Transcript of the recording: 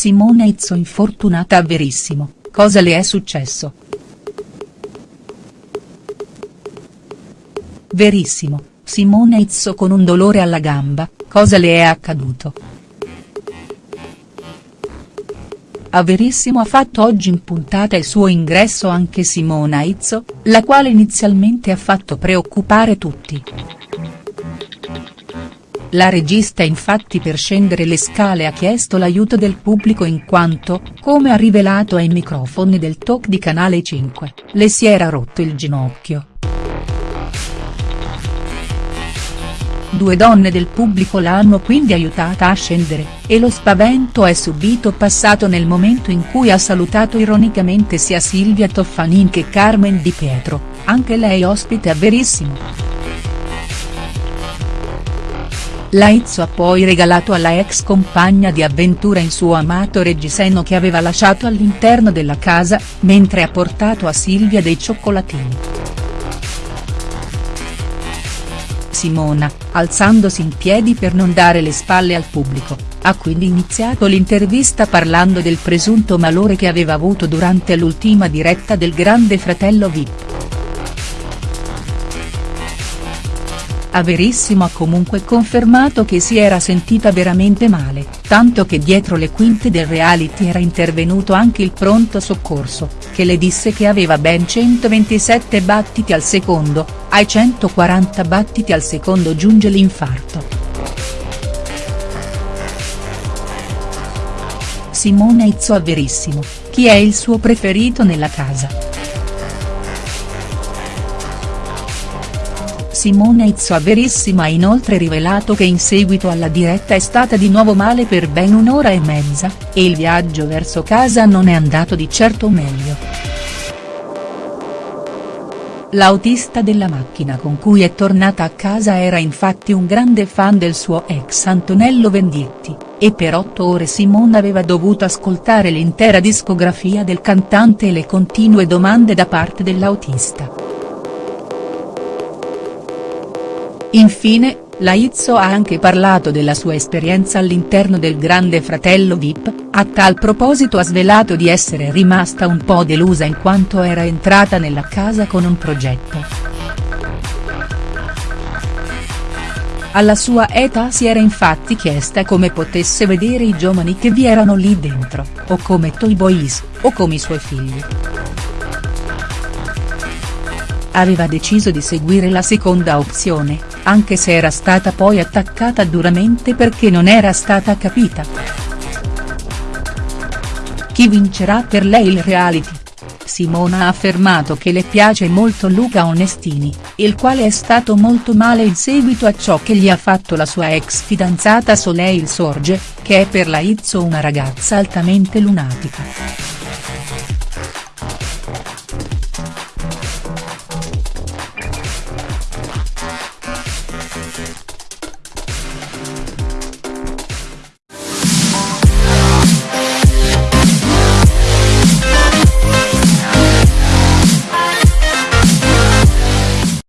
Simona Izzo infortunata a Verissimo, cosa le è successo?. Verissimo, Simona Izzo con un dolore alla gamba, cosa le è accaduto?. A Verissimo ha fatto oggi in puntata il suo ingresso anche Simona Izzo, la quale inizialmente ha fatto preoccupare tutti. La regista infatti per scendere le scale ha chiesto l'aiuto del pubblico in quanto, come ha rivelato ai microfoni del talk di Canale 5, le si era rotto il ginocchio. Due donne del pubblico l'hanno quindi aiutata a scendere, e lo spavento è subito passato nel momento in cui ha salutato ironicamente sia Silvia Toffanin che Carmen Di Pietro, anche lei ospite a Verissimo. La Izzo ha poi regalato alla ex compagna di avventura in suo amato reggiseno che aveva lasciato all'interno della casa, mentre ha portato a Silvia dei cioccolatini. Simona, alzandosi in piedi per non dare le spalle al pubblico, ha quindi iniziato l'intervista parlando del presunto malore che aveva avuto durante l'ultima diretta del Grande Fratello Vip. Averissimo ha comunque confermato che si era sentita veramente male, tanto che dietro le quinte del reality era intervenuto anche il pronto soccorso, che le disse che aveva ben 127 battiti al secondo, ai 140 battiti al secondo giunge l'infarto. Simone Izzo a Verissimo, chi è il suo preferito nella casa?. Simone Izzo a Verissimo ha inoltre rivelato che in seguito alla diretta è stata di nuovo male per ben un'ora e mezza, e il viaggio verso casa non è andato di certo meglio. L'autista della macchina con cui è tornata a casa era infatti un grande fan del suo ex Antonello Venditti, e per otto ore Simone aveva dovuto ascoltare l'intera discografia del cantante e le continue domande da parte dell'autista. Infine, la Izzo ha anche parlato della sua esperienza all'interno del Grande Fratello Vip, a tal proposito ha svelato di essere rimasta un po' delusa in quanto era entrata nella casa con un progetto. Alla sua età si era infatti chiesta come potesse vedere i giovani che vi erano lì dentro, o come Toy Boys, o come i suoi figli aveva deciso di seguire la seconda opzione, anche se era stata poi attaccata duramente perché non era stata capita. Chi vincerà per lei il reality? Simona ha affermato che le piace molto Luca Onestini, il quale è stato molto male in seguito a ciò che gli ha fatto la sua ex fidanzata Soleil Sorge, che è per la Izzo una ragazza altamente lunatica.